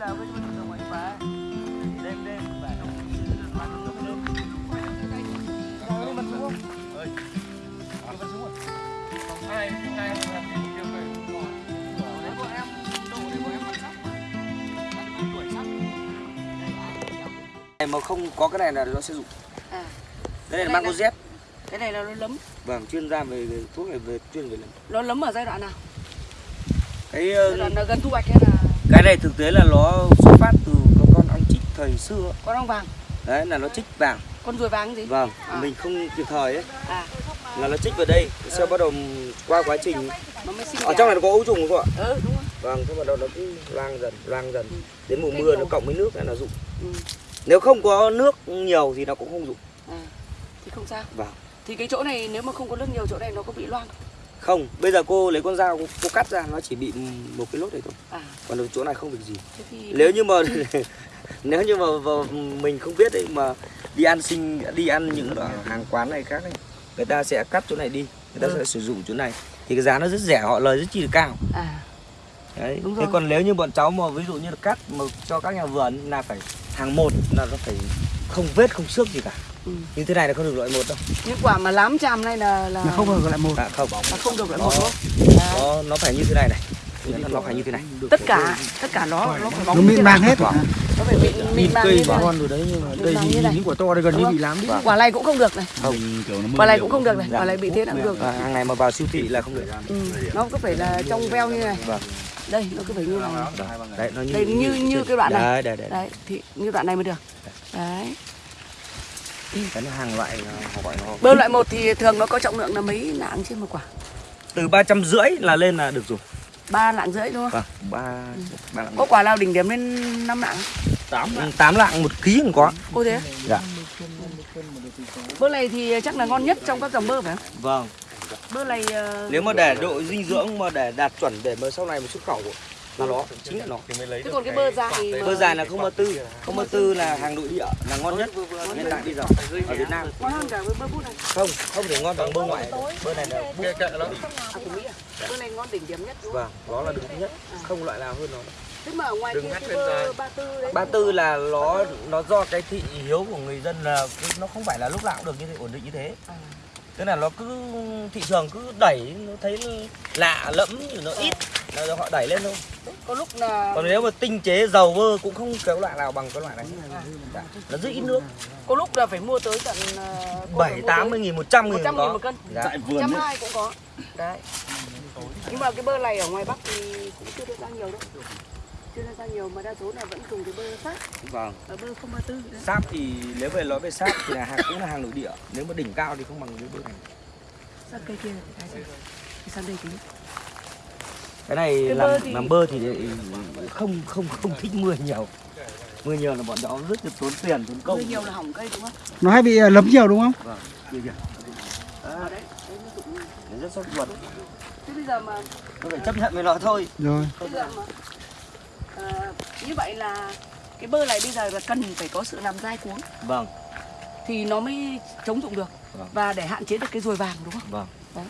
là mình đêm đêm và nó nó rồi mình xuống ơi mình xuống này mà không có cái này là nó sẽ dụng À. cái này là mang Z cái này là nó lấm. Vâng chuyên gia về, thuốc này về chuyên về lắm nó lấm ở giai đoạn nào? Cái giai ờ, đoạn là gần thu hoạch hay là cái này thực tế là nó xuất phát từ con ong chích thời xưa. Con ong vàng. Đấy là nó chích vàng. Con ruồi vàng gì? Vâng À. mình không kịp thời ấy. À. Là nó chích vào đây sau bắt đầu qua quá trình. Ở trong này nó có ấu trùng không ạ? Ừ đúng rồi. Vâng thế bắt đầu nó cứ lang dần lang dần. Ừ. đến mùa mưa nó cộng với nước là nó dụng. Ừ. nếu không có nước nhiều thì nó cũng không dụng. À. thì không sao. Vâng. Thì cái chỗ này nếu mà không có nước nhiều chỗ này nó có bị loang không bây giờ cô lấy con dao cô, cô cắt ra nó chỉ bị một cái lốt này thôi. À. Còn ở chỗ này không việc gì. Thế thì nếu như mà nếu như mà, mà mình không biết đấy mà đi ăn sinh đi ăn những ở hàng quán này khác ấy, người ta sẽ cắt chỗ này đi người ta Ừ. sẽ sử dụng chỗ này. Thì cái giá nó rất rẻ họ lời rất chi là cao. À. Đấy Đúng thế rồi. còn nếu như bọn cháu mà ví dụ như là cắt mà cho các nhà vườn là phải hàng một là nó phải không vết không xước gì cả ừ. như thế này là không được loại một đâu. Những quả mà lám chàm này là là Là không được lại một. À, không là không được loại Nó- một. Không à. nó nó phải như thế này này. Nó phải như thế này. Tất cả tất cả nó nó phải bóng nó mịn màng hết Vâng. nó phải mịn mịn màng thế này. con rồi đấy nhưng mà đây thì những quả to đây gần như bị lám đi. Quả này cũng không được này. Không quả này cũng không được này. quả này bị thế nào cũng được. à, hàng này mà vào siêu thị là không được. Ừ. nó cứ phải là trong veo như này. Vâng. Đây nó cứ phải như này. Đấy nó như Đây, như- như cái đoạn này. đấy đấy đấy. Đấy thì như đoạn này mới được. Đấy cái nó hàng loại họ gọi nó bơ loại một thì thường nó có trọng lượng là mấy lạng trên một quả? Từ ba trăm rưỡi là lên là được dùng ba lạng rưỡi đúng không? Vâng ba ba lạng có quả nào đỉnh điểm lên 5 lạng? Tám tám lạng một ký cũng có. Cô thế dạ. Bơ này thì chắc là ngon nhất trong các dòng bơ phải không? Vâng. Bơ này ờ, nếu mà để độ dinh dưỡng mà để đạt chuẩn để mà sau này mà xuất khẩu là nó chính là nó. thế còn cái bơ dài mà- bơ dài là không ba tư không ba tư là hàng nội địa là ngon nhất hiện tại bây giờ ở Việt Nam. ngon hơn cả với bơ bút này. Không không thể ngon bằng bơ ngoại. Bơ này là bút à của mỹ à. bơ này ngon đỉnh điểm nhất vâng nó là đứng thứ nhất. Không loại nào hơn nó. Thế mà ở ngoài kia cái bơ ba tư đấy ba tư là nó nó do cái thị hiếu của người dân là nó không phải là lúc nào cũng được như thế ổn định như thế. À. tức là nó cứ thị trường cứ đẩy nó thấy lạ lẫm nó ít. Là họ đẩy lên thôi. Có lúc là còn nếu mà tinh chế dầu bơ cũng không cái loại nào bằng cái loại này. Dạ. nó rất ít nước. Có lúc là phải mua tới tận cô bảy tám mươi nghìn một trăm nghìn 100 nghìn có. một cân. Dạ. trăm hai cũng có. Đấy. Nhưng mà cái bơ này ở ngoài bắc thì cũng chưa được ra nhiều đâu chưa ra nhiều mà đa số là vẫn dùng cái bơ sáp. Vâng. Ở bơ không ba tư đấy sáp thì nếu về nói về sáp thì là hàng cũng là hàng nội địa. Nếu mà đỉnh cao thì không bằng cái bơ này. Sáp cây kia gì? Cái sang đây tí. Cái này Cái làm bơ thì- làm bơ thì không không không thích mưa nhiều. Mưa nhiều là bọn cháu rất là tốn tiền tốn công. Bơ nhiều là hỏng cây đúng không? Nó hay bị à, lấm nhiều đúng không? Vâng kia kìa ở đấy đấy Nó rất sốt ruột. Thế bây giờ mà nó phải chấp nhận với nó thôi. Rồi. Bây giờ mà ờ, như vậy là cái bơ này bây giờ là cần phải có sự làm dai cuống. Vâng. Thì nó mới chống dụng được Vâng. và để hạn chế được cái ruồi vàng đúng không? Vâng.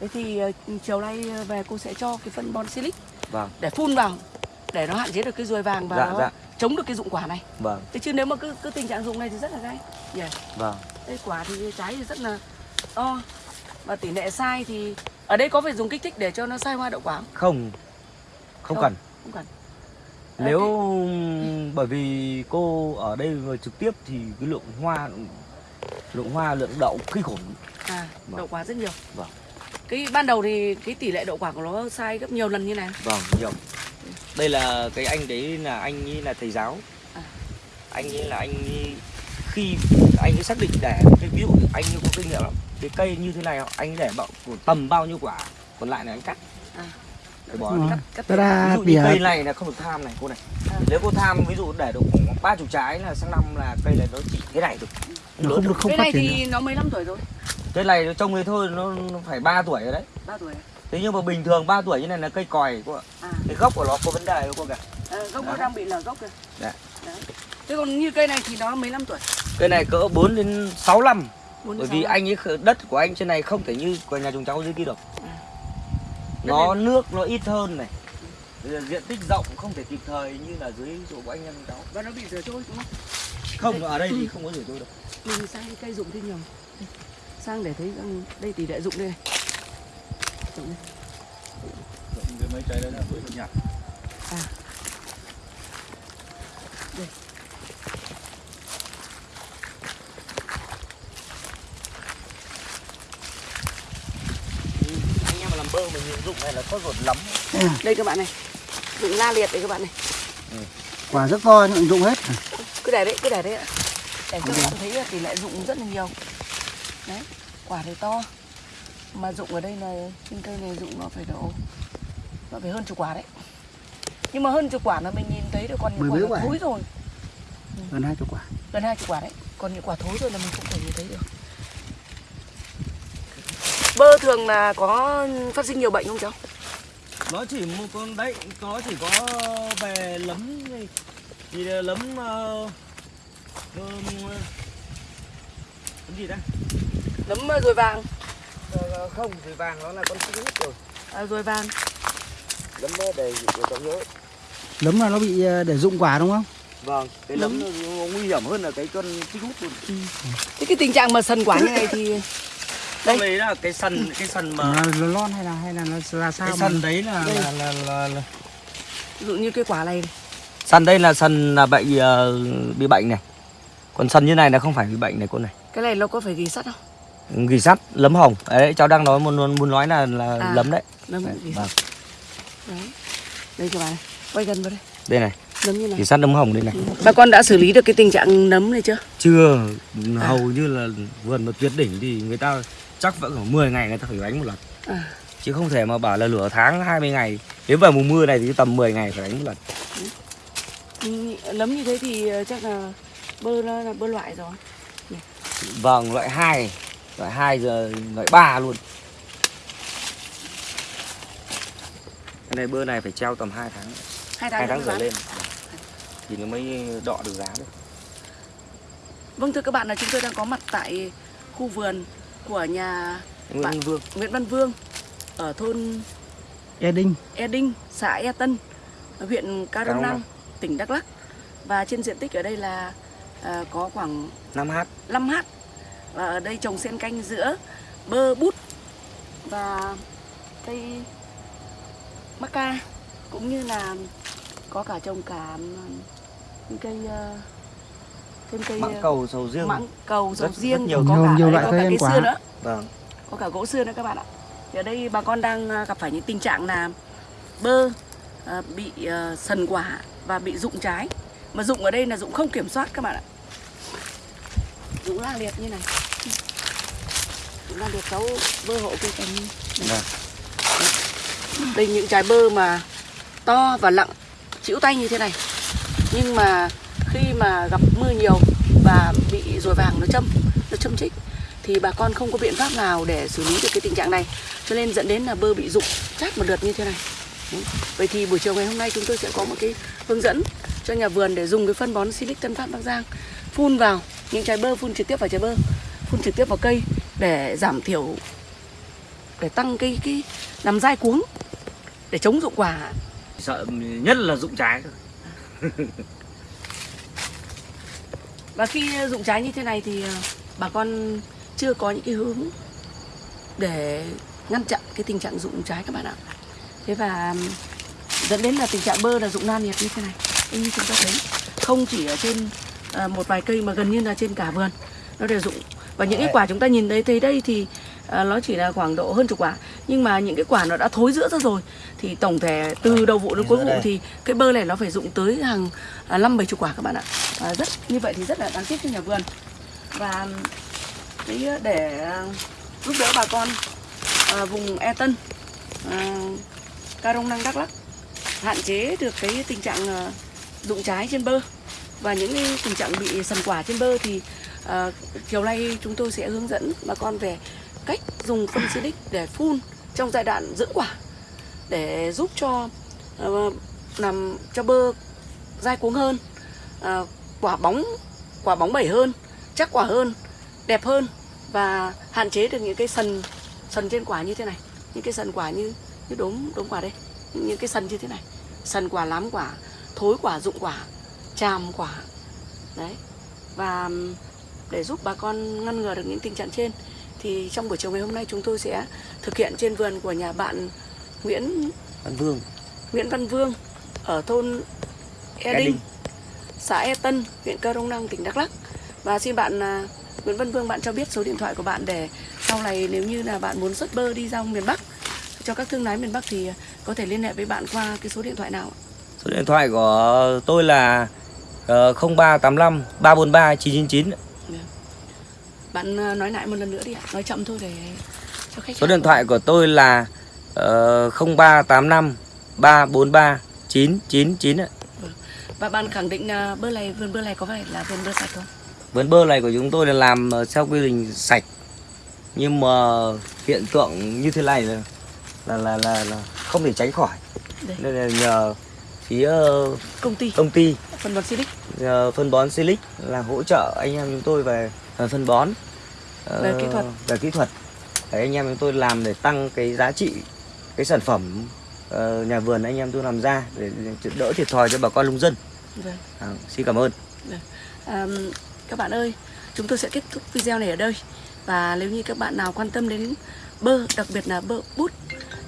Thế thì ờ, chiều nay về cô sẽ cho cái phân bon silic vâng. để phun vào để nó hạn chế được cái ruồi vàng và Dạ, nó dạ. chống được cái dụng quả này. Vâng. Thế chứ nếu mà cứ cứ tình trạng dụng này thì rất là gay yeah. vâng. Đây quả thì trái thì rất là to. Và tỷ lệ sai thì ở đây có phải dùng kích thích để cho nó sai hoa đậu quả không. Không Không. cần. không cần nếu bởi vì cô ở đây người trực tiếp thì cái lượng hoa lượng hoa lượng đậu kinh khủng à Vâng. đậu quả rất nhiều Vâng. cái ban đầu thì cái tỷ lệ đậu quả của nó sai gấp nhiều lần như này vâng nhiều đây là cái anh đấy là anh ấy là thầy giáo À. anh ấy là anh ấy, khi anh ấy xác định để cái ví dụ anh ấy có kinh nghiệm lắm cái cây như thế này anh ấy để bao tầm bao nhiêu quả còn lại là anh cắt À. bỏ cắt cắt ta ví dụ cây này là không được tham này cô này. À. nếu cô tham ví dụ để được khoảng ba chục trái là sang năm là cây này nó chỉ thế này thôi. Nó không được không cái phát này thì được. nó 15 tuổi rồi cây này nó trông thế thôi nó, phải 3 tuổi rồi đấy. 3 tuổi thế nhưng mà bình thường 3 tuổi như này là cây còi cô ạ. À. Cái gốc của nó có vấn đề đâu cô cả ờ, gốc nó Đấy. đang bị lở gốc rồi Dạ. Đấy. thế còn như cây này thì nó 15 tuổi. Cây này cỡ 4 đến 6 năm. Bốn bởi đến vì anh ấy đất của anh trên này không thể như của nhà chúng cháu dưới kia được. À. nó nước nó ít hơn này. Bây giờ diện tích rộng không thể kịp thời như là dưới chỗ của anh em cháu. Và nó bị rửa trôi đúng không? Không ở đây thì không có rửa tôi đâu. Mình sang cây dụng thêm nhiều. Sang để thấy rằng đây tỷ lệ dụng đây này. Dụng đây. Rộng cái mấy trái đấy là bưởi nhạt anh em mà làm bơ mình dụng này là có ruột lắm? Đây các bạn này. Dụng la liệt đây các bạn này. Quả rất to nhưng dụng hết. Cứ để đấy cứ để đấy ạ. để cho các bạn thấy là tỷ lệ dụng rất là nhiều. Đấy quả thì to. Mà dụng ở đây là trên cây này dụng nó phải độ nó phải hơn chục quả đấy. Nhưng mà hơn chục quả là mình nhìn thấy được còn những quả. thối rồi. Gần hai chục quả. Gần hai chục quả đấy. Còn những quả thối rồi là mình không thể nhìn thấy được bơ thường là có phát sinh nhiều bệnh không cháu? Nó chỉ một con đấy nó chỉ có về lấm thì là lấm uh, lấm gì đấy? Nấm ờ, ruồi vàng. Ờ, không thì vàng nó là con hút rồi. À, ruồi vàng. Lấm để để cháu nhớ lấm là nó bị để dụng quả đúng không? Vâng cái lấm nó, nó nguy hiểm hơn là cái con chim hút luôn. Thế cái tình trạng mà sần quả như này thì đây đấy là cái sần cái sần mà là nó lon hay là hay là nó là sao cái mà? sần đấy là Đây. là là, là, là. Ví dụ như cái quả này. Sần đây là sần là bệnh ờ, bị bệnh này. Còn sần như này là không phải bị bệnh này cô này. Cái này nó có phải ghi sắt không? Gỉ sắt lấm hồng. Đấy cháu đang nói muốn muốn nói là là À. lấm đấy. nấm Đấy, vâng. sắt. Đấy. Đây các bạn này. Quay gần vào đây. Đây này. Nấm như này. Gỉ sắt lấm hồng đây này. Bà con đã xử lý được cái tình trạng nấm này chưa? Chưa. Hầu như là vườn mà tuyệt đỉnh thì người ta chắc vẫn khoảng 10 ngày người ta phải đánh một lần. À, chứ không thể mà bảo là lửa tháng 20 ngày nếu vào mùa mưa này thì tầm 10 ngày phải đánh một lần. Ừ, nấm như thế thì ờ, chắc là bơ là bơ loại rồi. Vâng loại 2 loại 2 giờ loại 3 luôn. Cái này bơ này phải treo tầm 2 tháng. Hai tháng, 2 tháng trở lên. Thì nó mới đọ được giá được. Vâng thưa các bạn là chúng tôi đang có mặt tại khu vườn của nhà Nguyễn Văn Vương. Nguyễn Văn Vương ở thôn e đinh E Đinh, xã E Tân, huyện Ca Rông Rông Năng, tỉnh Đắk Lắk. Và trên diện tích ở đây là à, có khoảng 5h 5 h. Và ở đây trồng xen canh giữa bơ bút và cây mắc ca cũng như là có cả trồng cả những cây ờ, thêm cây mãng cầu sầu riêng. mãng cầu sầu Rất- rất riêng nhiều. có Nhiều- cả nhiều đây loại có cây cả cây quả. xưa nữa. Vâng. Có cả gỗ xưa nữa các bạn ạ. Thì ở đây bà con đang à, gặp phải những tình trạng là bơ à, bị à, sần quả và bị rụng trái. Mà rụng ở đây là rụng không kiểm soát các bạn ạ. Rụng la liệt như này. Rụng la liệt cháu bơ hộ cây cành như vâng. Đây những trái bơ mà to và lặng chịu tay như thế này. Nhưng mà khi mà gặp mưa nhiều và bị ruồi vàng nó châm nó châm chích, thì bà con không có biện pháp nào để xử lý được cái tình trạng này. Cho nên dẫn đến là bơ bị rụng chát một lượt như thế này. Vậy thì buổi chiều ngày hôm nay chúng tôi sẽ có một cái hướng dẫn cho nhà vườn để dùng cái phân bón Silic Tân Phát Bắc Giang phun vào những trái bơ, phun trực tiếp vào trái bơ, phun trực tiếp vào cây để giảm thiểu, để tăng cái cái làm dai cuống, để chống rụng quả. Sợ nhất là rụng trái thôi và khi rụng trái như thế này thì ờ, bà con chưa có những cái hướng để ngăn chặn cái tình trạng rụng trái các bạn ạ. Thế và dẫn đến là tình trạng bơ là rụng nan nhiệt như thế này. Như chúng ta thấy không chỉ ở trên ờ, một vài cây mà gần như là trên cả vườn nó đều rụng và những cái quả chúng ta nhìn thấy thấy đây thì ờ, nó chỉ là khoảng độ hơn chục quả nhưng mà những cái quả nó đã thối giữa ra rồi thì tổng thể từ đầu vụ đến cuối vụ thì cái bơ này nó phải rụng tới hàng à, năm bảy chục quả các bạn ạ. À, rất như vậy thì rất là đáng tiếc cho nhà vườn. Và cái để à, giúp đỡ bà con à, vùng E Tân à, Ca Rông Năng Đắk Lắk hạn chế được cái tình trạng à, rụng trái trên bơ. Và những cái tình trạng bị sần quả trên bơ thì à, chiều nay chúng tôi sẽ hướng dẫn bà con về cách dùng phân silic để phun trong giai đoạn dưỡng quả để giúp cho ờ, làm cho bơ dai cuống hơn ờ, quả bóng quả bóng bẩy hơn chắc quả hơn đẹp hơn và hạn chế được những cái sần sần trên quả như thế này. Những cái sần quả như như đốm đốm quả đây. Những, cái sần như thế này. Sần quả lám quả thối quả dụng quả tràm quả. Đấy. Và để giúp bà con ngăn ngừa được những tình trạng trên thì trong buổi chiều ngày hôm nay chúng tôi sẽ thực hiện trên vườn của nhà bạn Nguyễn Văn Vương Nguyễn Văn Vương ở thôn E Đinh, xã E Tân, huyện Cơ Rông Năng, tỉnh Đắk Lắk. Và xin bạn à, Nguyễn Văn Vương bạn cho biết số điện thoại của bạn để sau này nếu như là bạn muốn xuất bơ đi ra miền Bắc cho các thương lái miền Bắc thì có thể liên hệ với bạn qua cái số điện thoại nào? ạ? số điện thoại của tôi là ờ, 0385 343 999 Bạn à, nói lại một lần nữa đi ạ, nói chậm thôi để số điện thoại của tôi là ờ, 0385 343 999 ạ. Và bạn khẳng định là bơ này vườn bơ này có phải là vườn bơ sạch không? Vườn bơ này của chúng tôi là làm ờ, theo quy trình sạch nhưng mà hiện tượng như thế này là là là, là, là không thể tránh khỏi Đây. nên là nhờ phía Công ty công ty phân bón Silic nhờ phân bón Silic là hỗ trợ anh em chúng tôi về, về phân bón ờ, Về kỹ thuật. về kỹ thuật để anh em chúng tôi làm để tăng cái giá trị cái sản phẩm ờ, nhà vườn anh em tôi làm ra để đỡ thiệt thòi cho bà con nông dân. Vâng. à, xin cảm ơn. À, các bạn ơi, chúng tôi sẽ kết thúc video này ở đây. Và nếu như các bạn nào quan tâm đến bơ, đặc biệt là bơ bút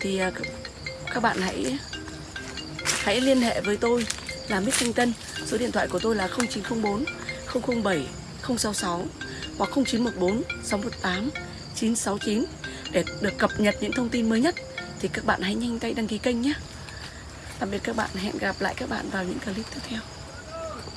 thì các- các bạn hãy hãy liên hệ với tôi là Mít Thanh Tân. Số điện thoại của tôi là 0904 007 066 hoặc 0914 618 969 để được cập nhật những thông tin mới nhất thì các bạn hãy nhanh tay đăng ký kênh nhé. Tạm biệt các bạn, hẹn gặp lại các bạn vào những clip tiếp theo.